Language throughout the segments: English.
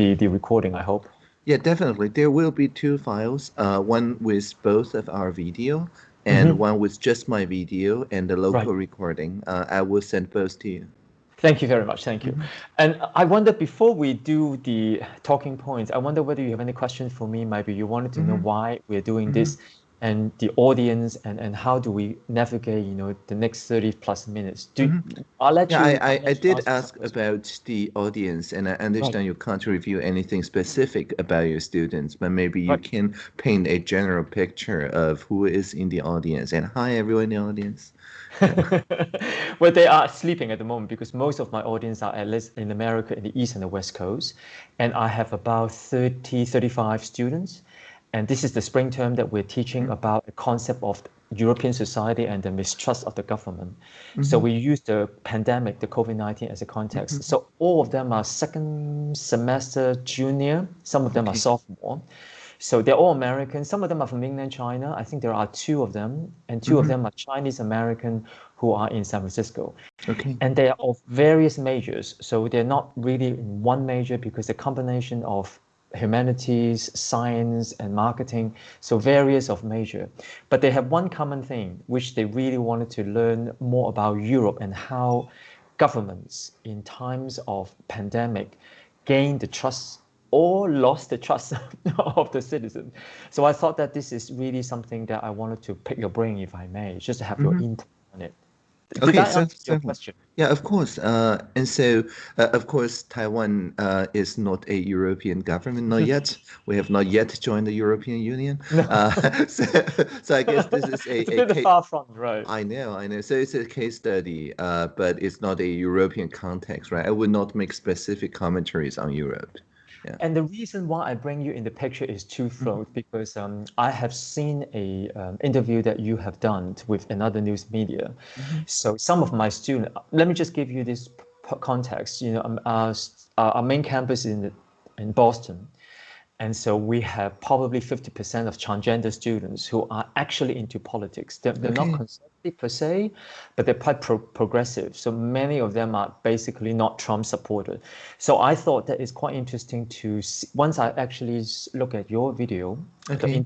the, the recording, I hope. Yeah, definitely. There will be two files, uh, one with both of our video and mm -hmm. one with just my video and the local right. recording. Uh, I will send both to you. Thank you very much. Thank you. Mm -hmm. And I wonder before we do the talking points, I wonder whether you have any questions for me. Maybe you wanted to mm -hmm. know mm-hmm. why we're doing this and the audience and, and how do we navigate you know the next 30 plus minutes do mm -hmm. i'll let yeah, you i, I, I did ask about the audience and i understand right. you can't review anything specific about your students but maybe you right. can paint a general picture of who is in the audience and hi everyone in the audience well they are sleeping at the moment because most of my audience are at least in america in the east and the west coast and i have about 30 35 students and this is the spring term that we're teaching mm-hmm. about the concept of European society and the mistrust of the government. Mm -hmm. So we use the pandemic, the COVID-19 as a context. Mm -hmm. So all of them are second semester junior. Some of them okay. are sophomore. So they're all American. Some of them are from mainland China. I think there are two of them, and 2 mm -hmm. of mm-hmm. them are Chinese American who are in San Francisco. Okay. And they are of various majors. So they're not really in one major because the combination of humanities, science, and marketing, so various of major. But they have one common thing, which they really wanted to learn more about Europe and how governments in times of pandemic gain the trust or lost the trust of the citizen. So I thought that this is really something that I wanted to pick your brain, if I may, just to have mm -hmm. your mm-hmm. input on it. Did okay, so, so, question? Yeah, of course. Uh, and so, uh, of course, Taiwan uh, is not a European government, not yet. we have not yet joined the European Union. Uh, so, so, I guess this is a, it's a, a bit far from right. I know, I know. So it's a case study, uh, but it's not a European context, right? I would not make specific commentaries on Europe. Yeah. And the reason why I bring you in the picture is twofold mm-hmm. because um, I have seen a um, interview that you have done with another news media. Mm-hmm. So some of my students, let me just give you this p- context. You know, um, our, our main campus in the, in Boston, and so we have probably 50% of transgender students who are actually into politics. They're, they're okay. not conservative per se, but they're quite pro progressive. So many of them are basically not Trump supporters. So I thought that it's quite interesting to see, once I actually look at your video, okay.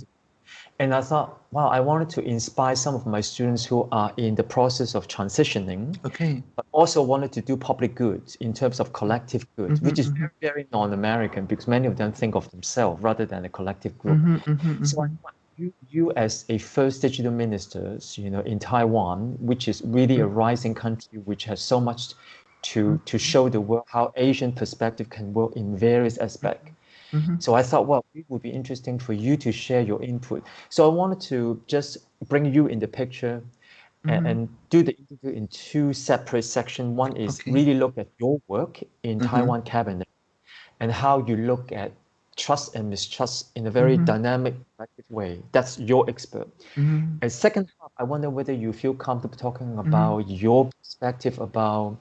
And I thought, wow, I wanted to inspire some of my students who are in the process of transitioning. Okay. But also wanted to do public good in terms of collective good, mm-hmm, which is mm-hmm. very non-American because many of them think of themselves rather than a collective group. Mm-hmm, mm-hmm so I want you, you as a first digital minister, you know, in Taiwan, which is really a mm-hmm. rising country, which has so much to to show the world how Asian perspective can work in various aspects. Mm-hmm. So I thought, well, it would be interesting for you to share your input. So I wanted to just bring you in the picture and, and, do the interview in two separate sections. One is okay. really look at your work in mm-hmm. Taiwan cabinet and how you look at trust and mistrust in a very mm-hmm. dynamic way. That's your expert. Mm-hmm. And second I wonder whether you feel comfortable talking mm-hmm. about your perspective about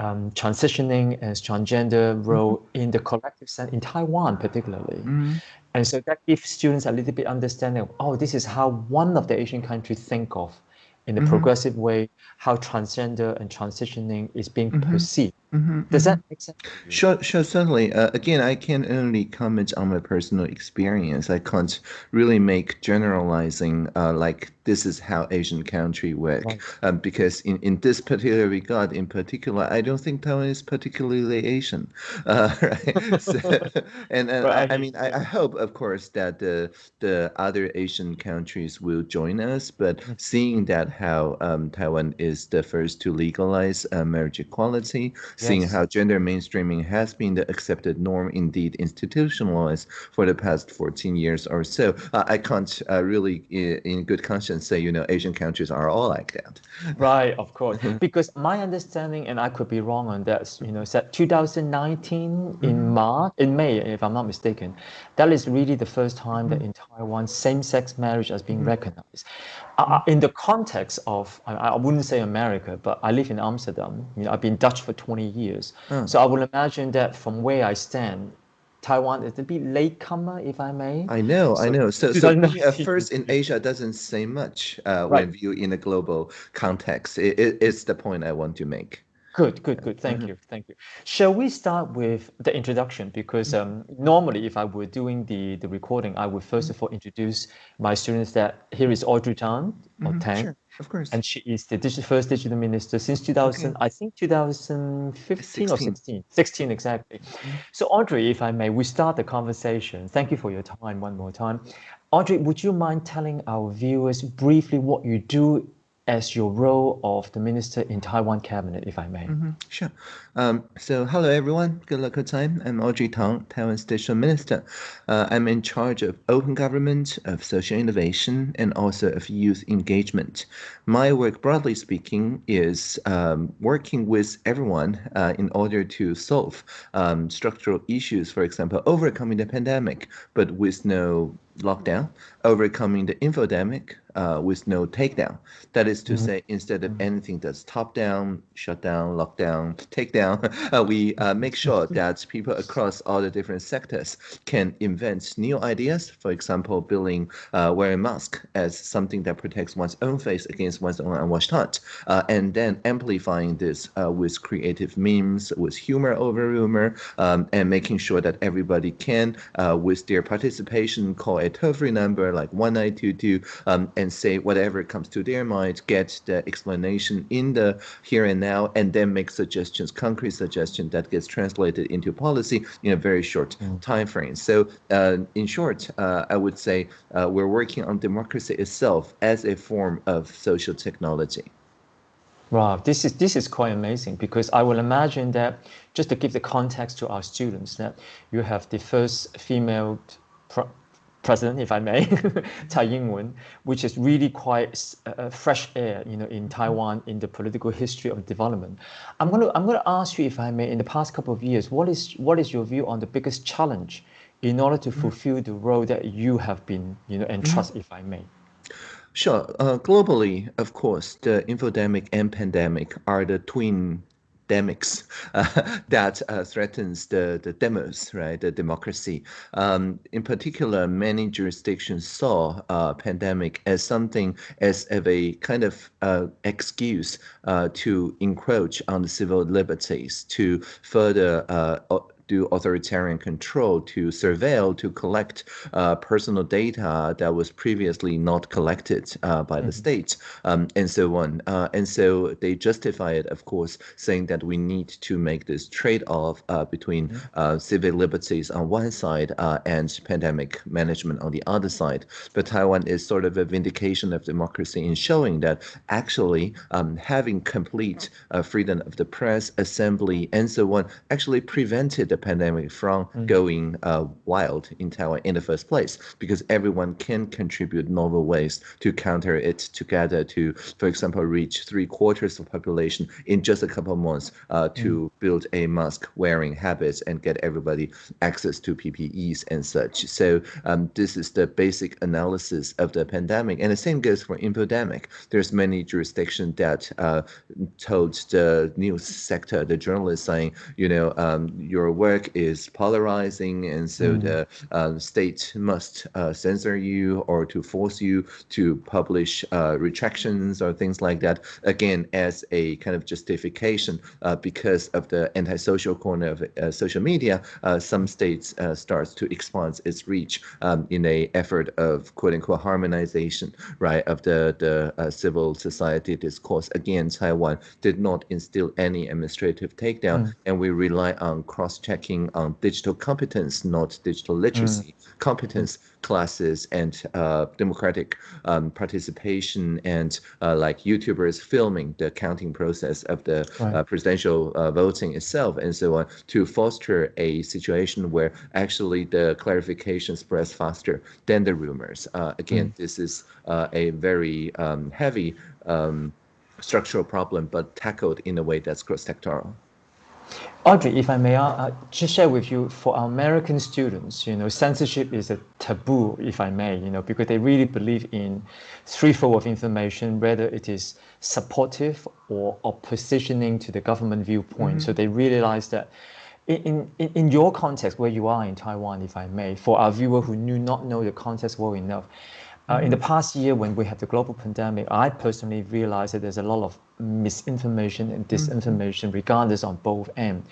um, transitioning as transgender role mm-hmm. in the collective sense in Taiwan particularly. Mm-hmm. And so that gives students a little bit understanding of, oh, this is how one of the Asian countries think of in a mm-hmm. progressive way how transgender and transitioning is being mm-hmm. perceived. Mm-hmm, Does that make sense? Sure, sure, certainly. Uh, again, I can only comment on my personal experience. I can't really make generalizing uh, like this is how Asian country work right. um, because in, in this particular regard, in particular, I don't think Taiwan is particularly Asian, uh, right? so, and right. I, I, mean, I, I, hope, of course, that the the other Asian countries will join us. But mm-hmm. seeing that how um, Taiwan is the first to legalize uh, marriage equality seeing how gender mainstreaming has been the accepted norm, indeed institutionalized for the past 14 years or so. Uh, I can't uh, really, in good conscience, say, you know, Asian countries are all like that. Right, of course. because my understanding, and I could be wrong on that, you know, said 2019 mm-hmm. in March, in May, if I'm not mistaken, that is really the first time mm-hmm. that in Taiwan same-sex marriage is being mm-hmm. recognized. In the context of, I, I, wouldn't say America, but I live in Amsterdam. You know, I've been Dutch for 20 years. Mm. So I would imagine that from where I stand, Taiwan is a bit latecomer, if I may. I know, so, I know. So, so being a first in Asia doesn't say much uh, right. when viewed in a global context. It, it, it's the point I want to make. Good, good, good. Thank mm-hmm. you, thank you. Shall we start with the introduction? Because um, normally, if I were doing the the recording, I would 1st mm-hmm. of all introduce my students that here is Audrey Tang or mm-hmm. Tang. Sure. Of course. And she is the digital, first digital minister since 2000, okay. I think 2015 16. or 16. 16, exactly. Mm-hmm. So, Audrey, if I may, we start the conversation. Thank you for your time one more time. Audrey, would you mind telling our viewers briefly what you do as your role of the minister in Taiwan cabinet, if I may. Mm-hmm. Sure. Um, so, hello everyone. Good luck time. I'm Audrey Tang, Taiwan's digital minister. Uh, I'm in charge of open government, of social innovation, and also of youth engagement. My work, broadly speaking, is um, working with everyone uh, in order to solve um, structural issues, for example, overcoming the pandemic, but with no lockdown, overcoming the infodemic uh, with no takedown. That is to mm-hmm. say, instead of mm-hmm. anything that's top down, shut down, lockdown, takedown, uh, we uh, make sure that people across all the different sectors can invent new ideas. For example, building uh, wearing mask as something that protects one's own face against one's own unwashed heart, uh, and then amplifying this uh, with creative memes, with humor over rumor, um, and making sure that everybody can, with their participation, call a toll-free number like 1922 um, and say whatever comes to their mind, get the explanation in the here and now, and then make suggestions, concrete suggestions that gets translated into policy in a very short mm. time frame. So, uh, in short, uh, I would say uh, we're working on democracy itself as a form of social technology. Wow, this is this is quite amazing because I will imagine that just to give the context to our students that you have the first female president, if I may, Tsai Ing-wen, which is really quite uh, fresh air, you know, in Taiwan in the political history of development. I'm going to I'm going to ask you, if I may, in the past couple of years, what is what is your view on the biggest challenge in order to mm-hmm. fulfill the role that you have been, you know, entrusted, mm-hmm. if I may? Sure. Uh, globally, of course, the infodemic and pandemic are the twin pandemics uh, that uh, threatens the, the demos, right, the democracy. Um, in particular, many jurisdictions saw uh, pandemic as something as of a kind of excuse to encroach on the civil liberties, to further do authoritarian control to surveil, to collect uh, personal data that was previously not collected uh, by mm-hmm. the state, um, and so on. Uh, and so they justify it, of course, saying that we need to make this trade-off uh, between mm-hmm. uh, civil liberties on one side uh, and pandemic management on the other side. But Taiwan is sort of a vindication of democracy in showing that actually um, having complete freedom of the press, assembly, and so on actually prevented the pandemic from mm. going uh, wild in Taiwan in the first place, because everyone can contribute novel ways to counter it together to, for example, reach three quarters of population in just a couple of months uh, to mm. build a mask wearing habits and get everybody access to PPEs and such. So um, this is the basic analysis of the pandemic. And the same goes for infodemic. There's many jurisdictions that uh, told the news sector, the journalists saying, you know, um, your work work is polarizing, and so mm. the uh, state must uh, censor you or to force you to publish uh, retractions or things like that. Again, as a kind of justification uh, because of the antisocial corner of uh, social media, uh, some states starts to expand its reach um, in a effort of quote unquote harmonization, right, of the the civil society discourse. Again, Taiwan did not instill any administrative takedown, mm. and we rely on cross-check checking on digital competence, not digital literacy mm. competence classes and uh, democratic um, participation and uh, like YouTubers filming the counting process of the right. uh, presidential uh, voting itself and so on to foster a situation where actually the clarification spreads faster than the rumors. Uh, again, mm. this is uh, a very um, heavy um, structural problem, but tackled in a way that's cross-sectoral. Audrey, if I may uh, just share with you, for our American students, you know, censorship is a taboo, if I may, you know, because they really believe in threefold of information, whether it is supportive or oppositioning to the government viewpoint. Mm-hmm. So they realize that in, in, in your context, where you are in Taiwan, if I may, for our viewer who do not know the context well enough, Uh, in the past year, when we had the global pandemic, I personally realized that there's a lot of misinformation and disinformation, regardless on both ends.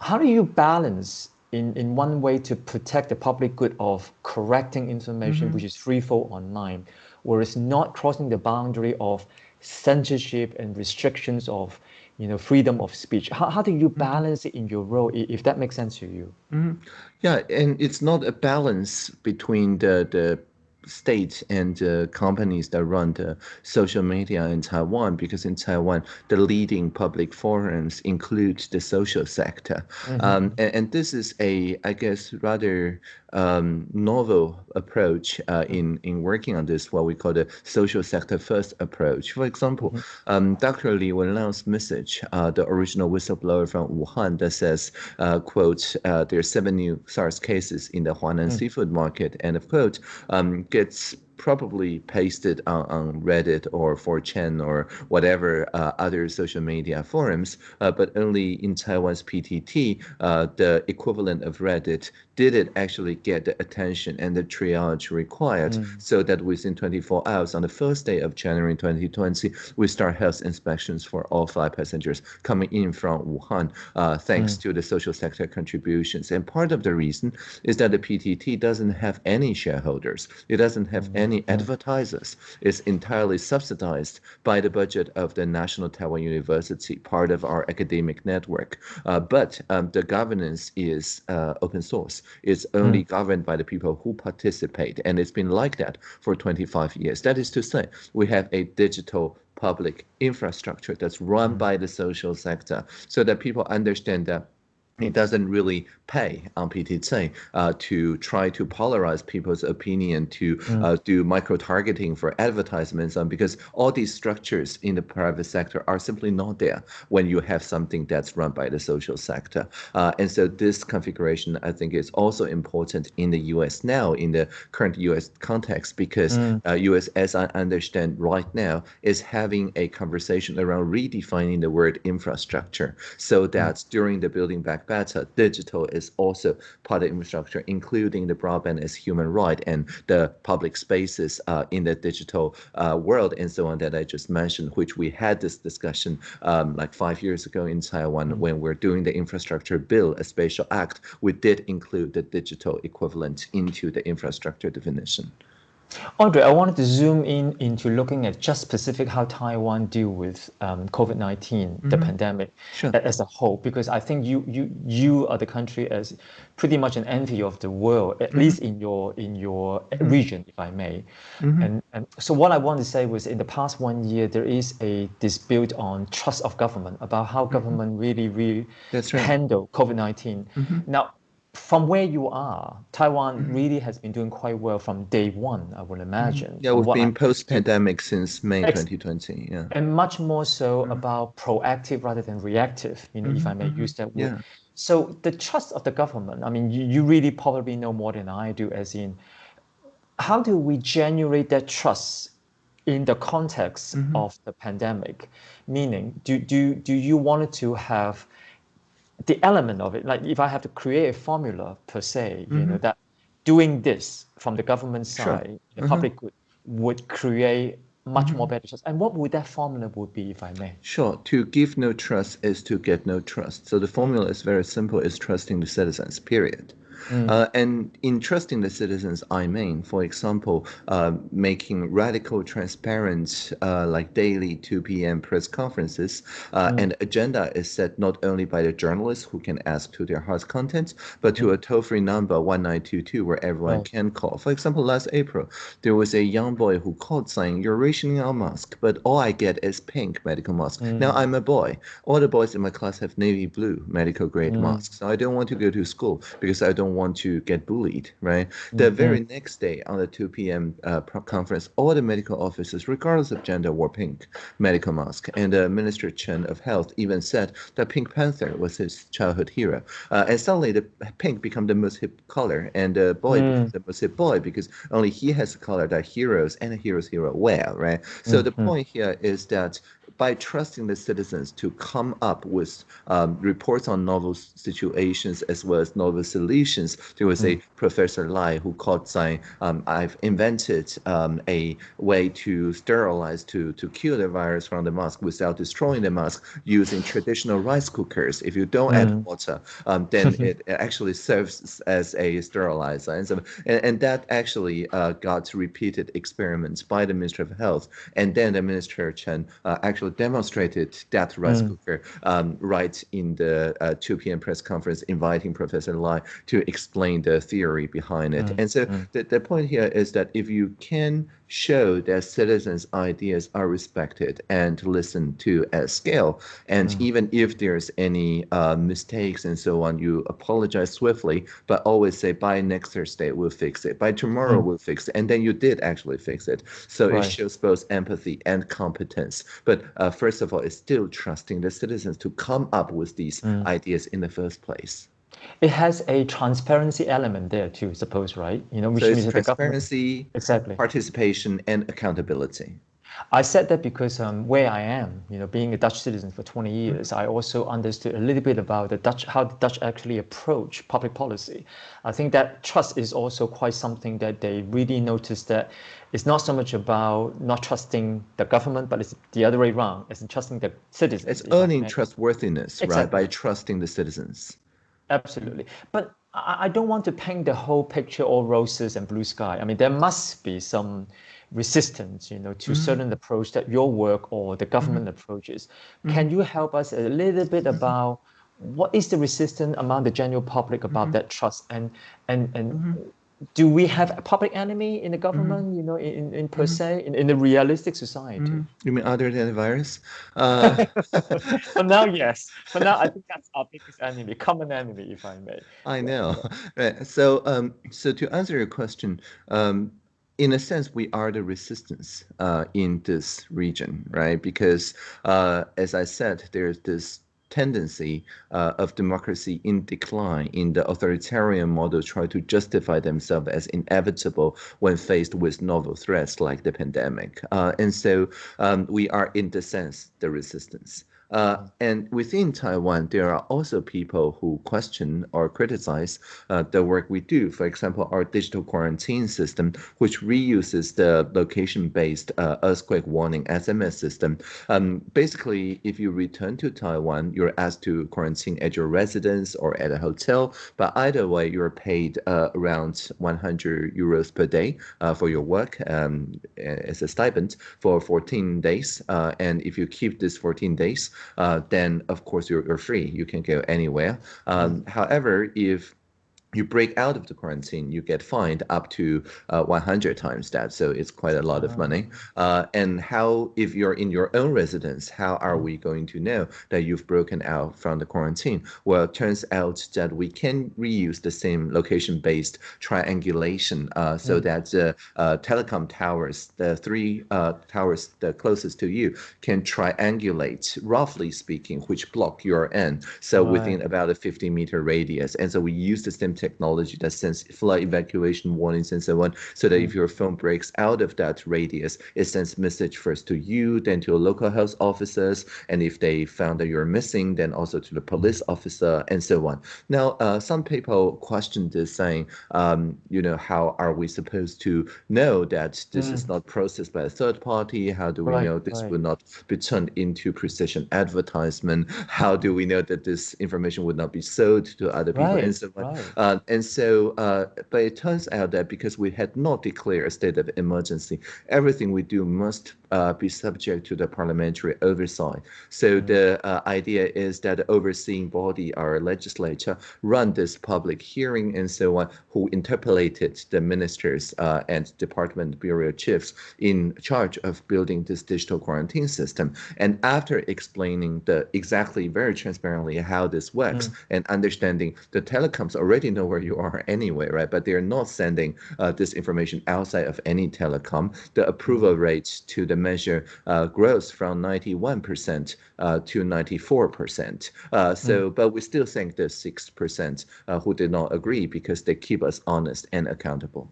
How do you balance in, in one way to protect the public good of correcting information mm-hmm. which is threefold online, whereas not crossing the boundary of censorship and restrictions of you know freedom of speech how, how do you mm-hmm. balance it in your role if that makes sense to you mm-hmm. yeah and it's not a balance between the the states and uh, companies that run the social media in Taiwan, because in Taiwan, the leading public forums include the social sector. Mm-hmm. Um, and, and, this is a, I guess, rather um, novel approach uh, in, in working on this, what we call the social sector first approach. For example, mm-hmm. um, Dr. Li Wenliang's message, uh, the original whistleblower from Wuhan that says, uh, quote, uh, there are seven new SARS cases in the Huanan mm-hmm. seafood market, end of quote, um, gets probably pasted on, on Reddit or 4chan or whatever uh, other social media forums, uh, but only in Taiwan's PTT, uh, the equivalent of Reddit did it actually get the attention and the triage required mm. so that within 24 hours on the first day of January 2020, we start health inspections for all five passengers coming in from Wuhan, uh, thanks mm. to the social sector contributions. And part of the reason is that the PTT doesn't have any shareholders. It doesn't have mm. any advertisers. It's entirely subsidized by the budget of the National Taiwan University, part of our academic network. Uh, but um, the governance is uh, open source It's only mm. governed by the people who participate. And it's been like that for 25 years. That is to say, we have a digital public infrastructure that's run mm. by the social sector so that people understand that it doesn't really pay on PTT uh, to try to polarize people's opinion, to mm. uh, do micro targeting for advertisements, um, because all these structures in the private sector are simply not there when you have something that's run by the social sector. Uh, and so this configuration, I think, is also important in the U.S. now, in the current U.S. context, because mm. U.S., uh, as I understand right now, is having a conversation around redefining the word infrastructure, so mm. that mm. during the Building Back Better, digital is also part of infrastructure, including the broadband as human right and the public spaces uh, in the digital uh, world and so on that I just mentioned, which we had this discussion um, like five years ago in Taiwan mm-hmm. when we're doing the infrastructure bill, a special act, we did include the digital equivalent into the infrastructure definition. Audrey, I wanted to zoom in into looking at just specific how Taiwan deal with um, COVID-19, mm-hmm. the pandemic sure. as a whole, because I think you you you are the country as pretty much an envy of the world, at mm-hmm. least in your in your mm-hmm. region, if I may. Mm-hmm. And and so what I want to say was in the past one year there is a dispute on trust of government about how mm-hmm. government really really right. handle COVID-19. Mm-hmm. Now from where you are, Taiwan mm-hmm. really has been doing quite well from day one, I would mm-hmm. imagine. Yeah, we've been post pandemic since May ex- 2020. Yeah. And much more so mm-hmm. about proactive rather than reactive, you know, mm-hmm. if I may use that word. Yeah. So the trust of the government, I mean, you, you really probably know more than I do, as in how do we generate that trust in the context mm-hmm. of the pandemic? Meaning, do, do, do you want to have the element of it, like if I have to create a formula per se, mm-hmm. you know, mm-hmm. that doing this from the government side, sure. the mm-hmm. public good, would create much mm-hmm. more better trust. And what would that formula would be, if I may? Sure. To give no trust is to get no trust. So the formula is very simple: is trusting the citizens. Period. Mm. Uh, and entrusting the citizens, I mean, for example, uh, making radical, transparent, uh, like daily 2 p.m. press conferences, uh, mm. and agenda is set not only by the journalists who can ask to their heart's content, but to mm. a toll-free number 1922 where everyone right. can call. For example, last April, there was a young boy who called saying, "You're rationing our mask, but all I get is pink medical mask." Mm. Now I'm a boy. All the boys in my class have navy blue medical grade mm. masks. So I don't want to go to school because I don't want to get bullied, right? The mm-hmm. very next day on the 2 p.m. Uh, conference, all the medical officers, regardless of gender, wore pink medical mask. And uh, Minister Chen of Health even said that Pink Panther was his childhood hero. Uh, and suddenly the pink became the most hip color, and the boy mm. becomes the most hip boy because only he has a color that heroes and a hero's hero wear, right? So mm-hmm. the point here is that by trusting the citizens to come up with um, reports on novel situations as well as novel solutions. There was mm. a Professor Lai who called saying, um, I've invented um, a way to sterilize, to, to kill the virus from the mask without destroying the mask using traditional rice cookers. If you don't mm. add water, um, then it actually serves as a sterilizer. And, so, and, and that actually uh, got repeated experiments by the Ministry of Health. And then the Minister Chen uh, actually demonstrated that rice mm. cooker um, right in the uh, 2 p.m. press conference, inviting Professor Lai to explain the theory behind it. Mm. And so mm. the, the point here is that if you can show that citizens' ideas are respected and listened to at scale. And mm. even if there's any uh, mistakes and so on, you apologize swiftly, but always say, by next Thursday, we'll fix it. By tomorrow, mm. we'll fix it. And then you did actually fix it. So right. it shows both empathy and competence. But uh, first of all, it's still trusting the citizens to come up with these mm. ideas in the first place. It has a transparency element there too, suppose, right? You know, which so means transparency, exactly, participation, and accountability. I said that because um, where I am, you know, being a Dutch citizen for 20 years, I also understood a little bit about the Dutch, how the Dutch actually approach public policy. I think that trust is also quite something that they really notice that it's not so much about not trusting the government, but it's the other way around. It's trusting the citizens. It's earning trustworthiness, exactly. right, by trusting the citizens. Absolutely. But I don't want to paint the whole picture all roses and blue sky. I mean, there must be some resistance, you know, to mm-hmm. certain approach that your work or the government mm-hmm. approaches. Mm-hmm. Can you help us a little bit mm-hmm. about what is the resistance among the general public about mm-hmm. that trust and and and mm-hmm do we have a public enemy in the government, mm-hmm. you know, in, in per mm-hmm. se, in, in the realistic society? Mm-hmm. You mean other than the virus? Uh... For now, yes. For now, I think that's our biggest enemy, common enemy, if I may. I know. Right. So, um, so to answer your question, um, in a sense, we are the resistance uh, in this region, right? Because, uh, as I said, there's this tendency uh, of democracy in decline in the authoritarian model try to justify themselves as inevitable when faced with novel threats like the pandemic. Uh, and so um, we are, in the sense, the resistance. Uh, and within Taiwan, there are also people who question or criticize uh, the work we do. For example, our digital quarantine system, which reuses the location-based uh, earthquake warning SMS system. Um, basically, if you return to Taiwan, you're asked to quarantine at your residence or at a hotel. But either way, you're paid uh, around 100 euros per day uh, for your work um, as a stipend for 14 days. Uh, and if you keep this 14 days, uh, then of course you're, you're free. You can go anywhere. Um, however, if you break out of the quarantine, you get fined up to uh, 100 times that. So it's quite a lot of money. Uh, and how, if you're in your own residence, how are we going to know that you've broken out from the quarantine? Well, it turns out that we can reuse the same location-based triangulation uh, so mm. that the uh, telecom towers, the three uh, towers the closest to you, can triangulate, roughly speaking, which block you're in. So right. within about a 50 meter radius. And so we use the same technology that sends flood evacuation warnings and so on, so that if mm. your phone breaks out of that radius, it sends message first to you, then to your local health officers, and if they found that you're missing, then also to the police officer and so on. Now, uh, some people question this, saying, um, you know, how are we supposed to know that this mm. is not processed by a third party? How do we right, know this right. will not be turned into precision advertisement? How do we know that this information would not be sold to other people right, and so on? Uh, uh, and so, uh, but it turns out that because we had not declared a state of emergency, everything we do must uh, be subject to the parliamentary oversight. So mm. the uh, idea is that the overseeing body, our legislature, run this public hearing and so on, who interpellated the ministers uh, and department bureau chiefs in charge of building this digital quarantine system. And after explaining the exactly very transparently how this works mm. and understanding the telecoms already know where you are anyway, right? But they're not sending uh, this information outside of any telecom. The approval mm. rate to the measure uh, grows from 91% uh, to 94%. Uh, so, mm. but we still think the 6% uh, who did not agree because they keep us honest and accountable.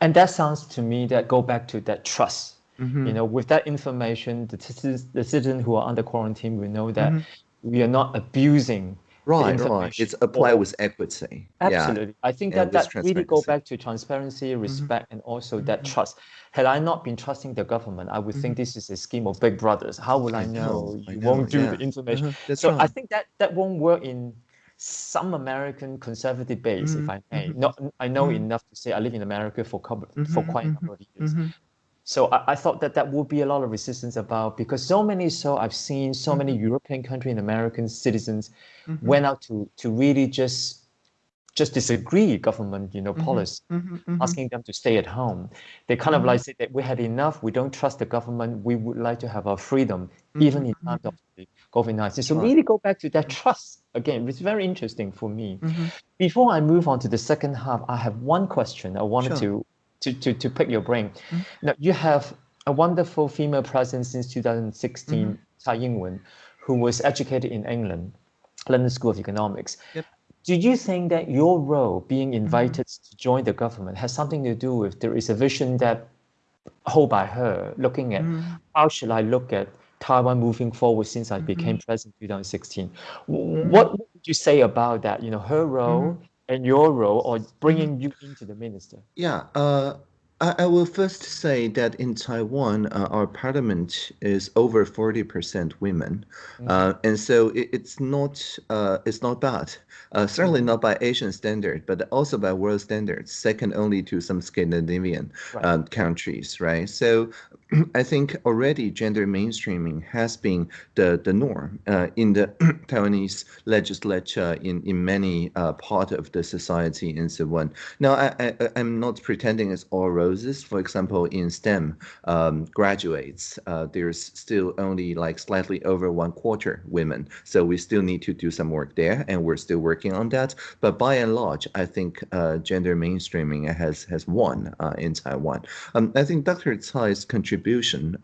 And that sounds to me that go back to that trust Mm-hmm. You know, with that information, the, the citizens who are under quarantine will know that mm-hmm. we are not abusing right right it's apply with equity absolutely yeah. i think that that really go back to transparency mm-hmm. respect mm-hmm. and also mm-hmm. that trust had i not been trusting the government i would mm-hmm. think this is a scheme of big brothers how will i know I you know, won't do yeah. the information uh-huh. so right. i think that that won't work in some American conservative base, if mm-hmm. I may. Not, I know enough to say I live in America for couple, for quite a number of years so I, I, thought that that would be a lot of resistance about because so many so I've seen so mm-hmm. many European country and American citizens mm-hmm. went out to to really just just disagree government you know mm-hmm. policy mm-hmm. mm-hmm. asking them to stay at home they kind of like mm-hmm. say that we had enough we don't trust the government we would like to have our freedom even in times of the covid-19 so really go back to that trust again it's very interesting for me before i move on to the second half i have one question i wanted sure. to to, to, to pick your brain. Mm-hmm. Now, you have a wonderful female presence since 2016, mm-hmm. Tsai Ing-wen, who was educated in England, London School of Economics. Yep. Do you think that your role being mm-hmm. invited mm-hmm. to join the government has something to do with there is a vision that hold by her, looking at mm-hmm. how should I look at Taiwan moving forward since I became president in 2016? Mm-hmm. What would you say about that? You know, her role and your role or bringing mm-hmm. you into the minister? Yeah, uh, I, I will first say that in Taiwan, uh, our parliament is over 40% women. Mm-hmm. Uh, and so it, it's not uh, it's not bad. Uh, certainly mm-hmm. not by Asian standard, but also by world standards, second only to some Scandinavian right. Um, countries, right? So I think already gender mainstreaming has been the, the norm uh, in the Taiwanese legislature in, in many uh, part of the society and so on. Now, I, I, I'm not pretending it's all roses. For example, in STEM um, graduates, uh, there's still only like slightly over one quarter women. So we still need to do some work there, and we're still working on that. But by and large, I think uh, gender mainstreaming has has won uh, in Taiwan. Um, I think Dr. Tsai's contribution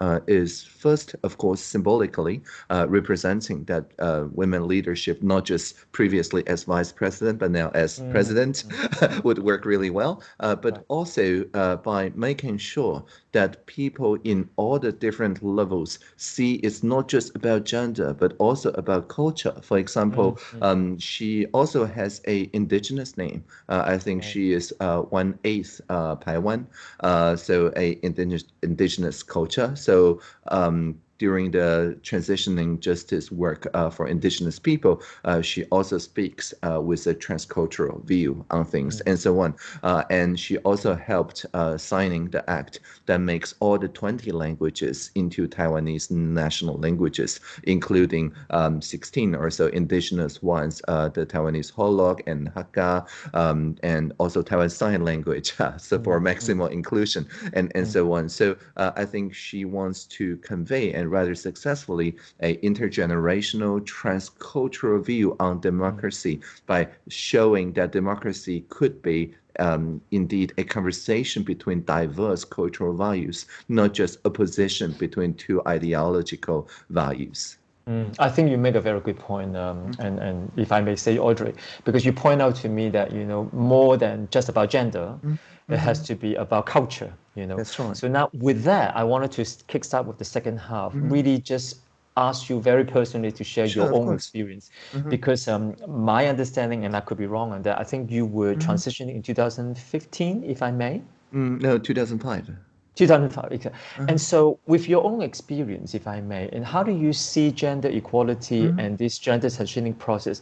uh, is first, of course, symbolically uh, representing that uh, women leadership, not just previously as vice president, but now as mm. president, mm. would work really well. but right. also by making sure that people in all the different levels see it's not just about gender, but also about culture. For example, mm-hmm. um, she also has a indigenous name. Uh, I think right. she is uh, one eighth uh, Paiwan, uh, so a indigenous indigenous culture. So um, during the transitioning justice work uh, for indigenous people, uh, she also speaks uh, with a transcultural view on things mm-hmm. and so on. Uh, and she also helped uh, signing the act that makes all the 20 languages into Taiwanese national languages, including um, 16 or so indigenous ones, uh, the Taiwanese Hoklo and Hakka, um, and also Taiwan Sign Language, so for mm-hmm. maximal inclusion and, and mm-hmm. so on. So I think she wants to convey and and rather successfully a intergenerational transcultural view on democracy by showing that democracy could be um, indeed a conversation between diverse cultural values, not just a position between two ideological values. Mm, I think you make a very good point, um, mm-hmm. and and if I may say, Audrey, because you point out to me that you know more than just about gender, mm-hmm. It has to be about culture. You know, that's right. So now with that, I wanted to kickstart with the second half. Mm-hmm. Really, just ask you very personally to share sure, your own course. experience, mm-hmm. because um, my understanding, and I could be wrong on that. I think you were mm-hmm. transitioning in 2015, if I may. Mm, no, 2005. 2005. Mm-hmm. And so, with your own experience, if I may, and how do you see gender equality mm-hmm. and this gender transitioning process?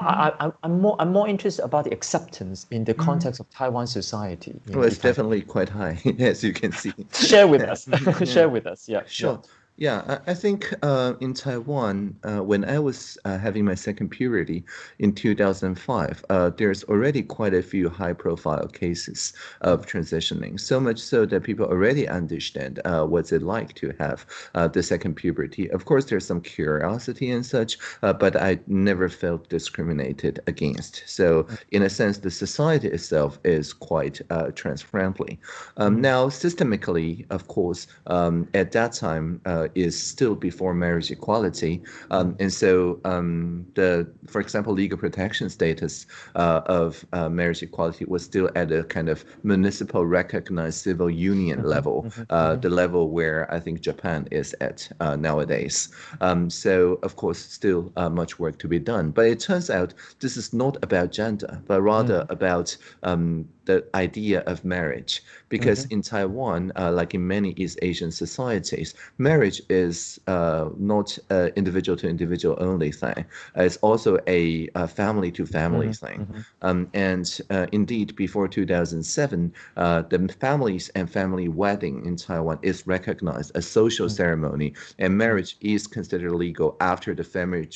I, am more I'm more interested about the acceptance in the mm-hmm. context of Taiwan society. Well, it's definitely quite high, as you can see. Share with us. Share with us. Yeah. Sure. Yeah. Yeah, I, think uh, in Taiwan, uh, when I was uh, having my second puberty in 2005, uh, there's already quite a few high profile cases of transitioning, so much so that people already understand uh, what's it like to have uh, the second puberty. Of course, there's some curiosity and such, but I never felt discriminated against. So, in a sense, the society itself is quite trans friendly. Um, now, systemically, of course, um, at that time, is still before marriage equality, um, and so um, the, for example, legal protection status uh, of uh, marriage equality was still at a kind of municipal recognized civil union mm-hmm, level, mm-hmm, uh, mm-hmm. the level where I think Japan is at uh, nowadays. Um, so of course, still uh, much work to be done. But it turns out this is not about gender, but rather mm. about um, the idea of marriage because mm-hmm. in Taiwan, uh, like in many East Asian societies, marriage is uh, not an individual to individual only thing. Uh, it's also a, a family to family mm-hmm. thing. Mm-hmm. Um, and uh, indeed, before 2007, uh, the families and family wedding in Taiwan is recognized as social mm-hmm. ceremony, and marriage is considered legal after the family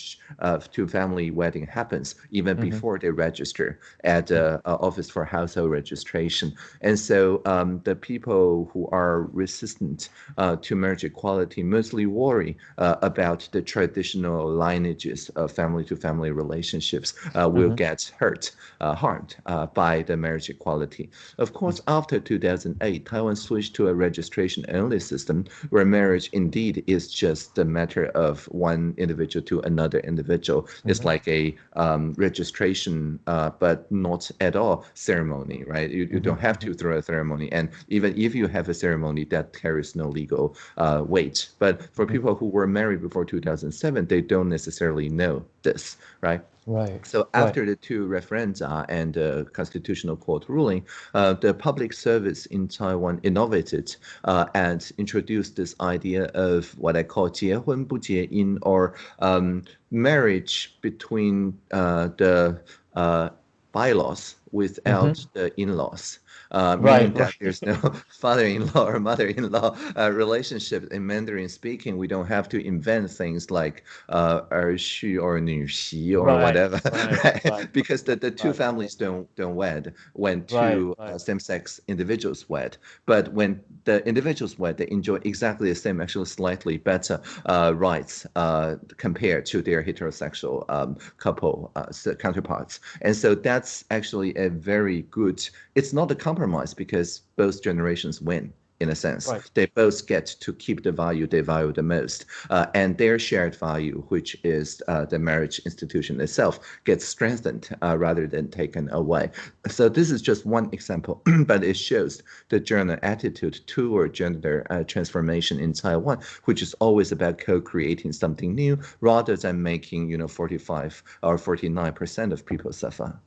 to family wedding happens, even mm-hmm. before they register at the uh, Office for Household Registration. And so um, the people who are resistant uh, to marriage equality mostly worry uh, about the traditional lineages of family-to-family relationships uh, will mm-hmm. get hurt, uh, harmed uh, by the marriage equality. Of course, after 2008, Taiwan switched to a registration-only system where marriage indeed is just a matter of one individual to another individual. Mm-hmm. It's like a um, registration, uh, but not at all ceremony, right? You, you mm-hmm. don't have to mm-hmm. throw a ceremony and even if you have a ceremony, that carries no legal uh, weight. But for mm-hmm. people who were married before 2007, they don't necessarily know this, right? Right. So after right. the two referenda and the constitutional court ruling, uh, the public service in Taiwan innovated uh, and introduced this idea of what I call 结婚不结姻 or um, marriage between uh, the uh, bylaws without mm-hmm. the in-laws uh, meaning right, that there's no father-in-law or mother-in-law uh, relationship in Mandarin speaking. We don't have to invent things like uh, 儿婿 or 女婿 or right, whatever, right, right? because the, the two families don't don't wed when two uh, same-sex individuals wed. But when the individuals wed, they enjoy exactly the same, actually slightly better uh, rights uh, compared to their heterosexual um, couple uh, counterparts. And so that's actually a very good. It's not a compromise because both generations win in a sense. Right. They both get to keep the value they value the most. Uh, and their shared value, which is uh, the marriage institution itself, gets strengthened uh, rather than taken away. So this is just one example, but it shows the general attitude toward gender uh, transformation in Taiwan, which is always about co-creating something new rather than making, you know, 45 or 49% of people suffer.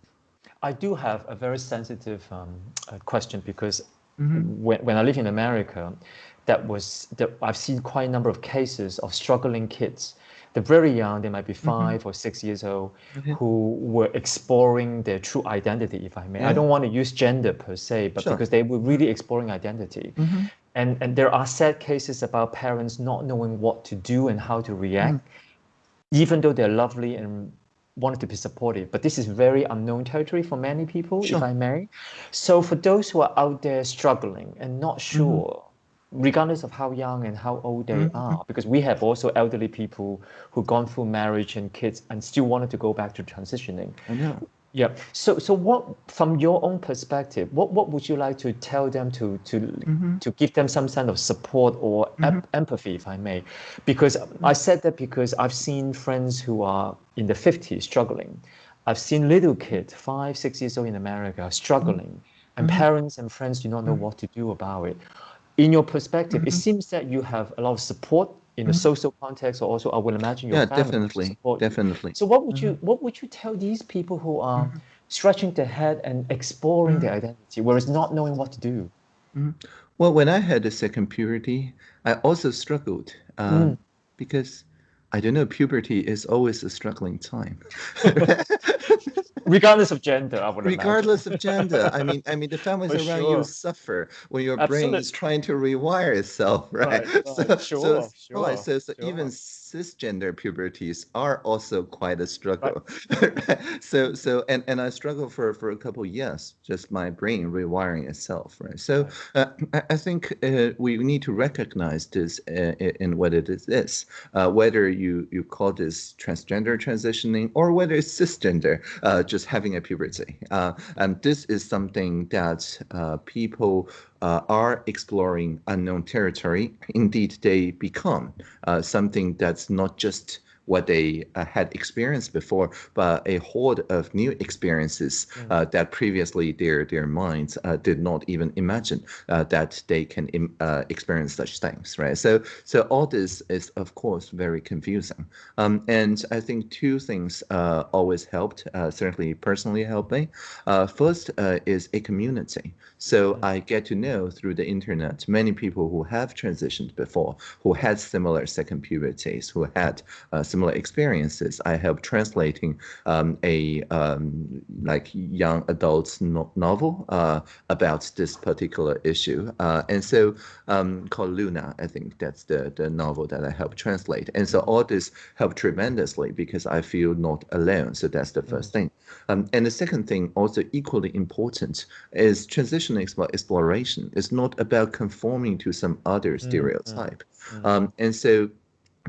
I do have a very sensitive um, uh, question because mm-hmm. when, when I live in America, that was that I've seen quite a number of cases of struggling kids. They're very young, they might be mm-hmm. 5 mm-hmm. or six years old, mm-hmm. who were exploring their true identity, if I may. Yeah. I don't want to use gender per se, but sure. because they were really exploring identity. Mm-hmm. And, and there are sad cases about parents not knowing what to do and how to react, mm. even though they're lovely and wanted to be supportive, but this is very unknown territory for many people, sure. if I may. So for those who are out there struggling and not mm-hmm. sure, mm-hmm. regardless of how young and how old they mm-hmm. are, because we have also elderly people who've gone through marriage and kids and still wanted to go back to transitioning. I know. Yeah. So, so what, from your own perspective, what, what would you like to tell them to to mm-hmm. to give them some kind of support or mm-hmm. em- empathy, if I may? Because I said that because I've seen friends who are in the 50s struggling. I've seen little kids, five, six years old in America, struggling, mm-hmm. and parents and friends do not know mm-hmm. what to do about it. In your perspective, it mm-hmm. seems that you have a lot of support in the mm-hmm. social context or also I would imagine your yeah, family definitely, definitely. So what would you mm-hmm. what would you tell these people who are mm-hmm. stretching their head and exploring mm-hmm. their identity, whereas not knowing what to do? Mm-hmm. Well, when I had a second puberty, I also struggled um, mm. because I don't know, puberty is always a struggling time. regardless of gender i would regardless imagine. of gender i mean i mean the families For around sure. you suffer when your Absolutely. brain is trying to rewire itself right, right, right. so, sure, so, sure, right, so, so sure. even cisgender puberties are also quite a struggle. Right. so so and and I struggle for for a couple years, just my brain rewiring itself, right? So uh, I, I, think uh, we need to recognize this uh, in what it is, uh, whether you you call this transgender transitioning or whether it's cisgender, uh, just having a puberty. Uh, and this is something that people uh, are exploring unknown territory, indeed they become uh, something that's not just what they uh, had experienced before, but a horde of new experiences mm. uh, that previously their their minds uh, did not even imagine uh, that they can Im- uh, experience such things, right? So so all this is of course very confusing, um, and I think two things uh, always helped, certainly personally helped me. first is a community. So mm. I get to know through the internet many people who have transitioned before, who had similar second puberties, who had similar experiences. I help translating um, a um, like young adults no- novel uh, about this particular issue, uh, and so um, called Luna. I think that's the the novel that I help translate, and so all this helped tremendously because I feel not alone. So that's the first thing, um, and the second thing, also equally important, is transition exp- exploration. It's not about conforming to some other mm-hmm. stereotype, mm-hmm. and so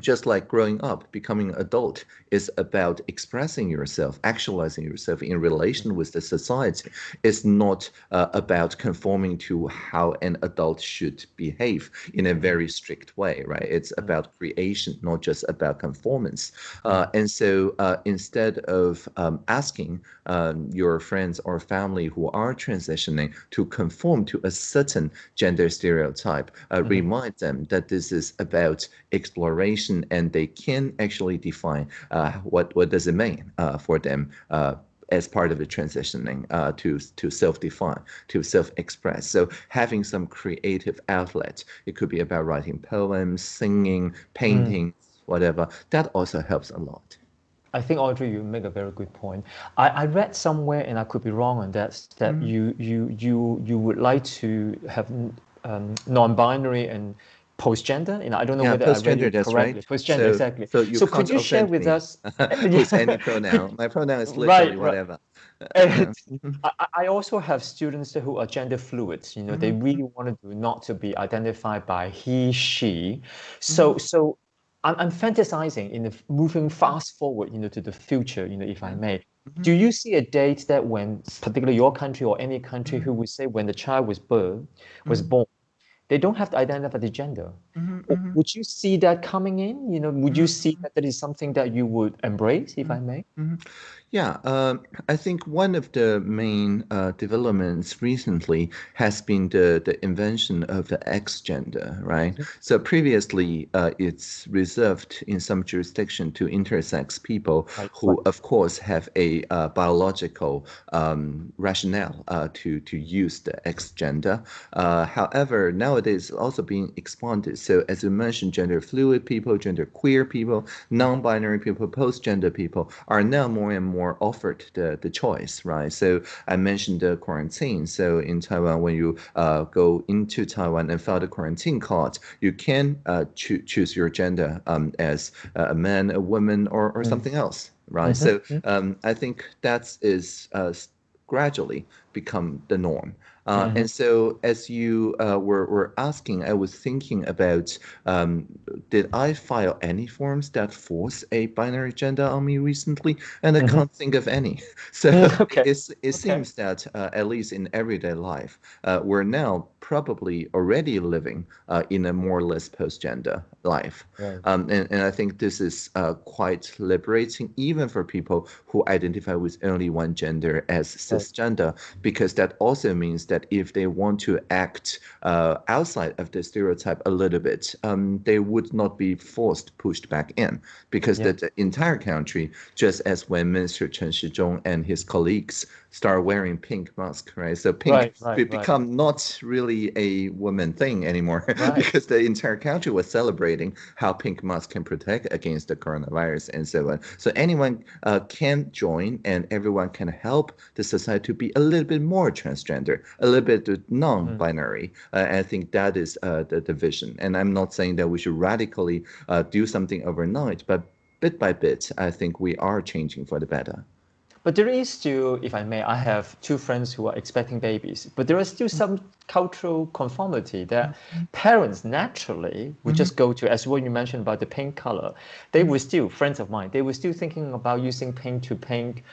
just like growing up, becoming an adult is about expressing yourself, actualizing yourself in relation with the society. It's not uh, about conforming to how an adult should behave in a very strict way, right? It's mm. about creation, not just about conformance. Uh, mm. and so uh, instead of um, asking um, your friends or family who are transitioning to conform to a certain gender stereotype, mm-hmm. remind them that this is about exploration and they can actually define uh, what what does it mean uh, for them uh, as part of the transitioning uh, to to self-define, to self-express. So having some creative outlet, it could be about writing poems, singing, painting, mm. whatever. That also helps a lot. I think Audrey, you make a very good point. I, I read somewhere, and I could be wrong on that, that mm. you you you you would like to have um, non-binary and post-gender. You know, I don't know yeah, whether I read it correctly. Right. Post-gender, so, exactly. So, so could you share with me. us? Who's any pronoun? My pronoun is literally right, whatever. Right. I, I also have students who are gender fluid. You know, mm-hmm. they really want to not to be identified by he, she. So, mm-hmm. so I'm, I'm fantasizing in the moving fast forward, you know, to the future. You know, if I may. Mm-hmm. Do you see a date that when, particularly your country or any country, who mm-hmm. would say when the child was born, was mm-hmm. born, they don't have to identify the gender. Mm-hmm, mm-hmm. Would you see that coming in? You know, would you see mm-hmm. that that is something that you would embrace, if I mm-hmm. may? Yeah, um, I think one of the main uh, developments recently has been the, the invention of the X gender, right? Mm-hmm. So previously, uh, it's reserved in some jurisdiction to intersex people who, of course, have a uh, biological um, rationale uh, to, to use the X gender. Uh, however, nowadays, it's also being expanded. So as you mentioned, gender fluid people, gender queer people, non-binary people, post-gender people are now more and more more offered the, the choice, right? So I mentioned the quarantine. So in Taiwan, when you uh, go into Taiwan and file the quarantine card, you can uh, cho- choose your gender um, as a man, a woman, or, or mm. something else, right? Mm-hmm. So um, I think that is uh, gradually become the norm. Uh, mm-hmm. And so, as you uh, were, were asking, I was thinking about um, did I file any forms that force a binary gender on me recently? And I mm-hmm. can't think of any. So okay. it okay. seems that, uh, at least in everyday life, uh, we're now probably already living uh, in a more or less post gender life. Right. Um, and, and I think this is uh, quite liberating, even for people who identify with only one gender as cisgender, because that also means that that if they want to act uh, outside of the stereotype a little bit, um, they would not be forced pushed back in because yeah. the, the, entire country, just as when Minister Chen Shizhong and his colleagues start wearing pink mask, right? So pink right, right, become right. not really a woman thing anymore because the entire country was celebrating how pink mask can protect against the coronavirus and so on. So anyone uh, can join and everyone can help the society to be a little bit more transgender, a little bit non-binary. Mm. Uh, I think that is uh, the, the vision. And I'm not saying that we should radically uh, do something overnight, but bit by bit, I think we are changing for the better. But there is still, if I may, I have two friends who are expecting babies, but there is still some cultural conformity that mm-hmm. parents naturally would mm-hmm. just go to, as what you mentioned about the pink color, they were still, friends of mine, they were still thinking about using pink to pink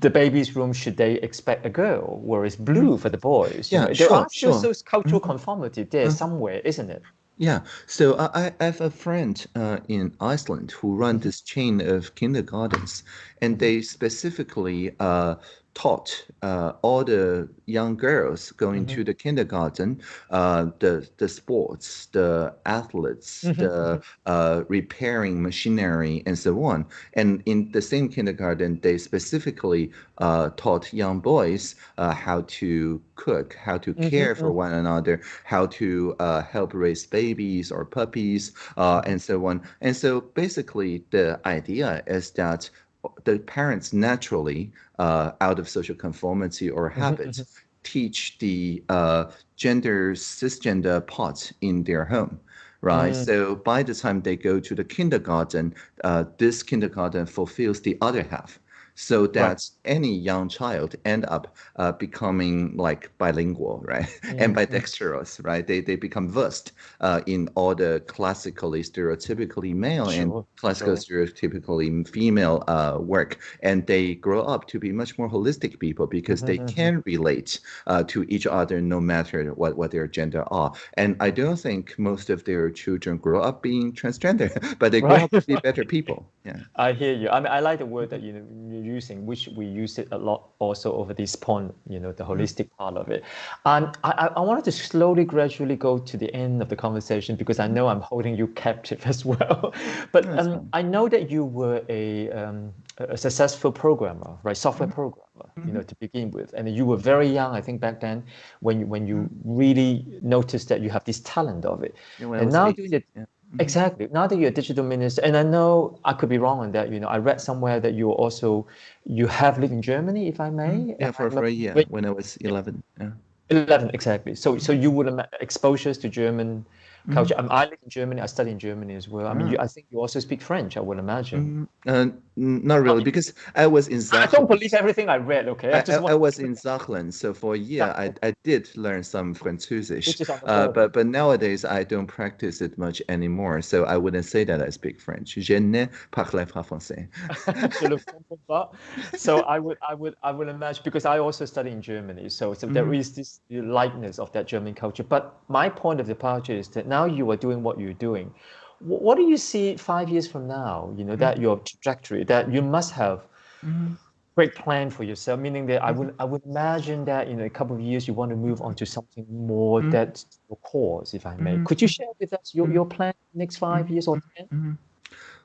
the baby's room should they expect a girl, whereas blue for the boys. Yeah, you know, sure, there are sure. still those cultural mm-hmm. conformity there mm-hmm. somewhere, isn't it? Yeah, so I, I have a friend uh, in Iceland who run this chain of kindergartens, and they specifically uh, taught uh, all the young girls going mm-hmm. to the kindergarten uh, the the sports, the athletes, mm-hmm. the uh, repairing machinery, and so on. And in the same kindergarten, they specifically uh, taught young boys uh, how to cook, how to mm-hmm. care for mm-hmm. one another, how to uh, help raise babies or puppies, and so on. And so basically, the idea is that the parents naturally, uh, out of social conformity or mm-hmm, habit, mm-hmm. teach the uh, gender cisgender parts in their home right? Mm. So by the time they go to the kindergarten, uh, this kindergarten fulfills the other half so that right. any young child end up uh, becoming like bilingual, right? Mm-hmm. Ambidextrous, right? They, they become versed uh, in all the classically stereotypically male sure. and classical sure. stereotypically female uh, work, and they grow up to be much more holistic people because mm-hmm. they mm-hmm. can relate uh, to each other no matter what, what their gender are. And I don't think most of their children grow up being transgender, but they grow right. up to be better people. Yeah, I hear you. I mean, I like the word that you using, which we use it a lot also over this point, you know, the mm-hmm. holistic part of it. And I, I wanted to slowly, gradually go to the end of the conversation because I know I'm holding you captive as well. but um, I know that you were a, um, a successful programmer, right? Software mm-hmm. programmer, you know, mm-hmm. to begin with. And you were very young, I think, back then, when you, when you really noticed that you have this talent of it. Yeah, and now doing it. Exactly. Now that you're a digital minister, and I know I could be wrong on that. You know, I read somewhere that you also you have lived in Germany, if I may. Mm-hmm. Yeah, for, for a year when I was eleven. Yeah. Eleven, exactly. So, so you would have exposures to German culture. Mm. I live in Germany. I study in Germany as well. I mean, you, I think you also speak French. I would imagine. Mm, uh, not really, I because I was in. I don't believe everything I read. Okay, I, I, I was in Saarland, so for a year I, I did learn some Französisch. Uh, but but nowadays I don't practice it much anymore, so I wouldn't say that I speak French. Je ne parle pas français. so I would I would I would imagine because I also study in Germany, so so mm. there is this likeness of that German culture. But my point of departure is that now you are doing what you're doing. What do you see five years from now? You know, that mm-hmm. your trajectory, that you must have mm-hmm. great plan for yourself, meaning that I would mm-hmm. I would imagine that in a couple of years you want to move on to something more mm-hmm. that's your cause, if I may. Could you share with us your, your plan next five years or 10?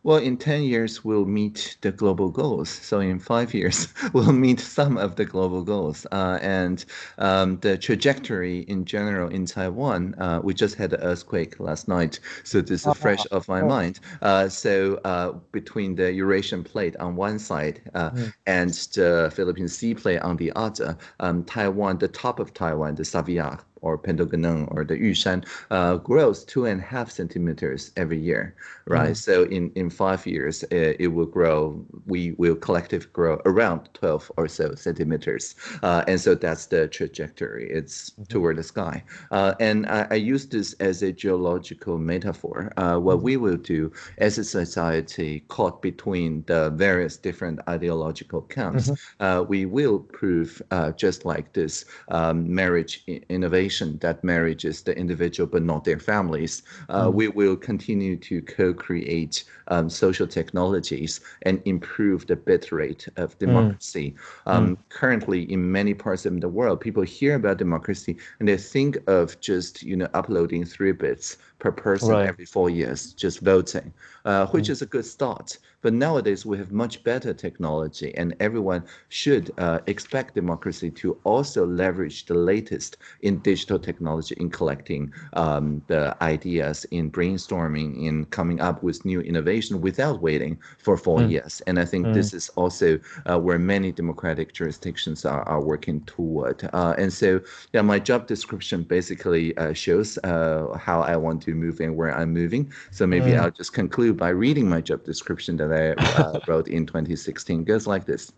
Well, in 10 years, we'll meet the global goals. So in five years, we'll meet some of the global goals. Uh, and um, the trajectory in general in Taiwan, uh, we just had an earthquake last night. So this is fresh off my mind. Uh, so uh, between the Eurasian plate on one side mm. and the Philippine Sea plate on the other, um, Taiwan, the top of Taiwan, the Saveq, or Patungkuonʉ or the Yushan uh, grows two and a half centimeters every year, right? Mm. So in, in five years, it, it, will grow, we will collectively grow around 12 or so centimeters. Uh, and so that's the trajectory. It's mm-hmm. toward the sky. Uh, and I, I, use this as a geological metaphor. Uh, what mm-hmm. we will do as a society caught between the various different ideological camps, mm-hmm. Uh, we will prove uh, just like this um, marriage innovation that marriages the individual but not their families. Uh, mm. We will continue to co-create um, social technologies and improve the bit rate of mm. democracy. Mm. Um, mm. Currently, in many parts of the world, people hear about democracy and they think of just you know uploading three bits per person right. every four years, just voting, uh, which mm. is a good start. But nowadays we have much better technology, and everyone should uh, expect democracy to also leverage the latest in digital technology in collecting um, the ideas, in brainstorming, in coming up with new innovation without waiting for four mm. years. And I think mm. this is also uh, where many democratic jurisdictions are, are working toward. Uh, and so, yeah, my job description basically uh, shows uh, how I want to move and where I'm moving. So maybe mm. I'll just conclude by reading my job description that I uh, wrote in 2016. It goes like this.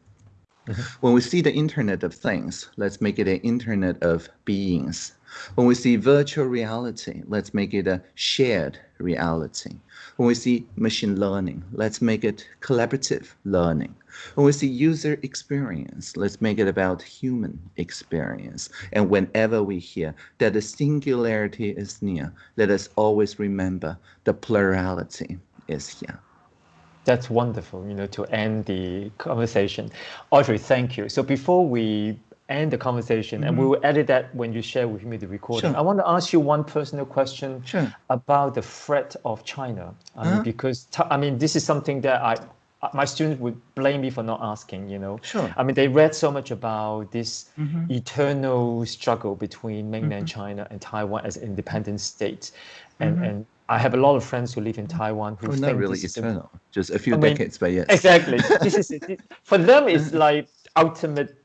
Mm-hmm. When we see the Internet of Things, let's make it an Internet of Beings. When we see virtual reality, let's make it a shared reality. When we see machine learning, let's make it collaborative learning. When we see user experience, let's make it about human experience. And whenever we hear that the singularity is near, let us always remember the plurality is here. That's wonderful, you know, to end the conversation. Audrey, thank you. So before we end the conversation, mm -hmm. and we mm-hmm. will edit that when you share with me the recording. Sure. I want to ask you one personal question sure. about the threat of China. I uh mean, uh-huh. because I mean, this is something that I my students would blame me for not asking. You know, sure. I mean, they read so much about this mm -hmm. eternal struggle between mainland mm -hmm. China and Taiwan as independent states, and mm-hmm. and I have a lot of friends who live in Taiwan who oh, think not really eternal, a, just a few I decades, but yes. Exactly. this is for them. It's like ultimate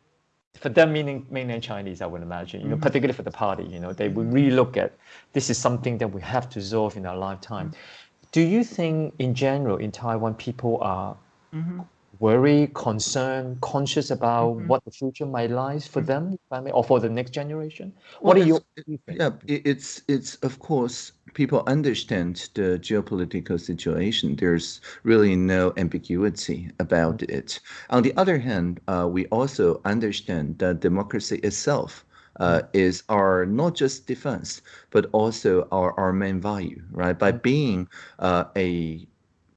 for them meaning mainland Chinese, I would imagine, you know, mm-hmm. particularly for the party, you know, they would really look at this is something that we have to solve in our lifetime. Mm-hmm. Do you think in general in Taiwan people are mm-hmm. Worried, concern, conscious about mm-hmm. what the future might lie for mm-hmm. them, or for the next generation? Well, what are your yeah, it's it's of course people understand the geopolitical situation. There's really no ambiguity about it. On the other hand, uh, we also understand that democracy itself uh, is our not just defense, but also our, our main value, right? By being uh, a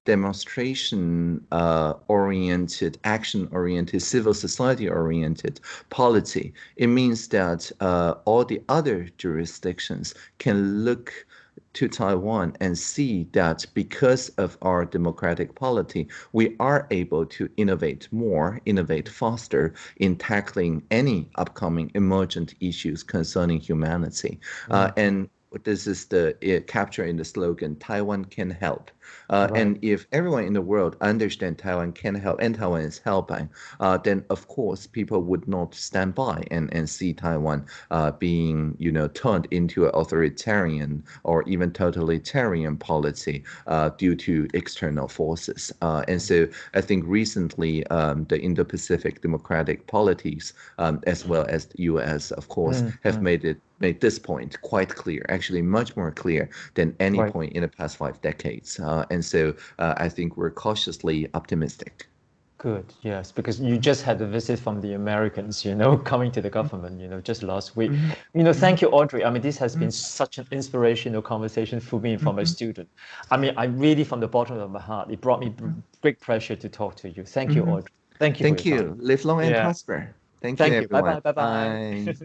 demonstration uh, oriented, action oriented, civil society oriented polity, it means that uh, all the other jurisdictions can look to Taiwan and see that because of our democratic polity, we are able to innovate more, innovate faster in tackling any upcoming emergent issues concerning humanity. Mm -hmm. uh, and this is the uh, capture in the slogan, Taiwan can help. Uh, right. And if everyone in the world understand Taiwan can help and Taiwan is helping, uh, then of course people would not stand by and, and see Taiwan uh, being, you know, turned into an authoritarian or even totalitarian policy uh, due to external forces. Uh, and so I think recently um, the Indo-Pacific democratic polities, um, as well as the U.S., of course, mm, have mm. made it made this point quite clear, actually much more clear than any right. point in the past five decades. Uh, and so uh, I think we're cautiously optimistic. Good, yes, because you just had a visit from the Americans, you know, coming to the government, you know, just last week. Mm-hmm. You know, thank you, Audrey. I mean, this has mm-hmm. been such an inspirational conversation for me and for mm-hmm. my student. I mean, I really, from the bottom of my heart, it brought me mm-hmm. great pleasure to talk to you. Thank you, mm-hmm. Audrey. Thank you. Thank you. Live long and yeah. prosper. Thank, thank you. you. Bye bye. Bye bye.